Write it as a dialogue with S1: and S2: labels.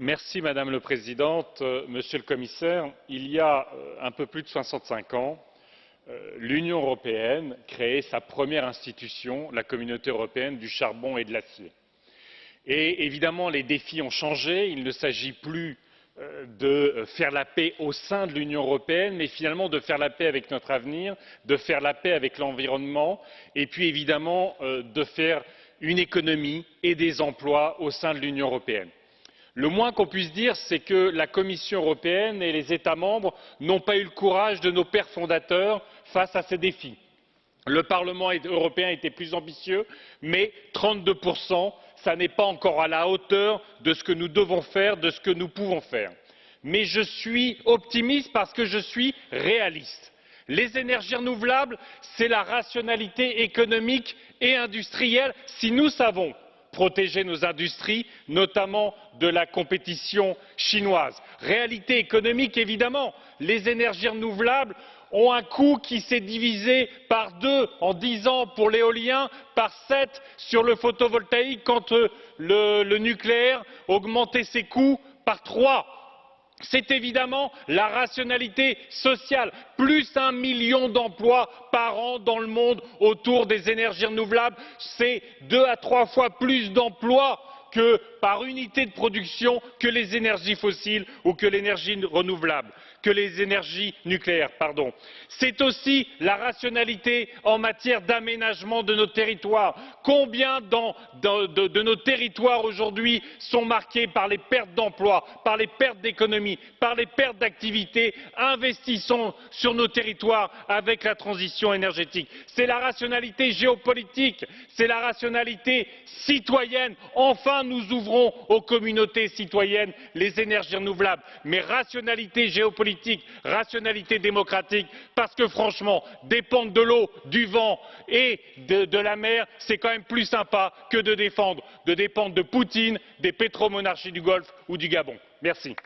S1: Madame la Présidente, euh, Monsieur le Commissaire. Il y a euh, un peu plus de 65 ans, euh, l'Union européenne créait sa première institution, la Communauté européenne du charbon et de l'acier. Et évidemment, les défis ont changé. Il ne s'agit plus de faire la paix au sein de l'Union européenne, mais finalement de faire la paix avec notre avenir, de faire la paix avec l'environnement, et puis évidemment de faire une économie et des emplois au sein de l'Union européenne le moins qu'on puisse dire c'est que la commission européenne et les états membres n'ont pas eu le courage de nos pères fondateurs face à ces défis. le parlement européen était plus ambitieux mais trente deux ce n'est pas encore à la hauteur de ce que nous devons faire de ce que nous pouvons faire. mais je suis optimiste parce que je suis réaliste. les énergies renouvelables c'est la rationalité économique et industrielle si nous savons protéger nos industries notamment de la compétition chinoise. réalité économique évidemment les énergies renouvelables ont un coût qui s'est divisé par deux en dix ans pour l'éolien par sept sur le photovoltaïque quand euh, le nucléaire a augmenté ses coûts par trois c'est évidemment la rationalité sociale. Plus d'un million d'emplois par an dans le monde autour des énergies renouvelables c'est deux à trois fois plus d'emplois par unité de production que les énergies fossiles ou que l'énergie renouvelable que les énergies nucléaires. c'est aussi la rationalité en matière d'aménagement de nos territoires. combien de nos territoires aujourd'hui sont marqués par les pertes d'emplois par les pertes d'économies par les pertes d'activité? investissons sur nos territoires avec la transition énergétique. c'est la rationalité géopolitique c'est la rationalité citoyenne. enfin nous ouvrons aux communautés citoyennes les énergies renouvelables mais rationalité géopolitique politique rationalité démocratique parce que franchement dépendre de l'eau du vent et de la mer c'est quand même plus sympa que de dépendre de poutine des pétromonarchies du golfe ou du gabon. merci.